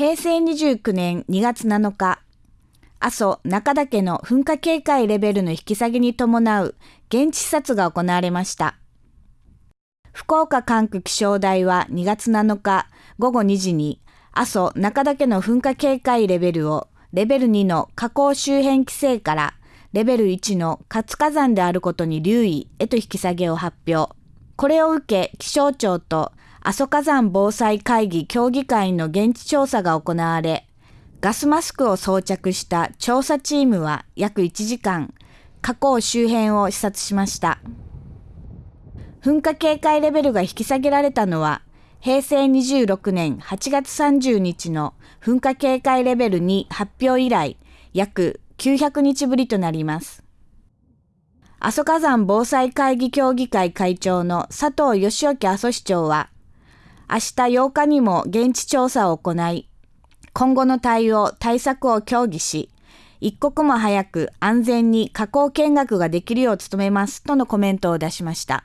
平成29年2月7日、阿蘇中岳の噴火警戒レベルの引き下げに伴う現地視察が行われました。福岡管区気象台は2月7日午後2時に阿蘇中岳の噴火警戒レベルをレベル2の火口周辺規制からレベル1の活火山であることに留意へと引き下げを発表。これを受け気象庁と阿蘇火山防災会議協議会の現地調査が行われ、ガスマスクを装着した調査チームは約1時間、火口周辺を視察しました。噴火警戒レベルが引き下げられたのは、平成26年8月30日の噴火警戒レベル2発表以来、約900日ぶりとなります。阿蘇火山防災会議協議会会長の佐藤義興阿蘇市長は、明日8日にも現地調査を行い、今後の対応、対策を協議し、一刻も早く安全に加工見学ができるよう努めますとのコメントを出しました。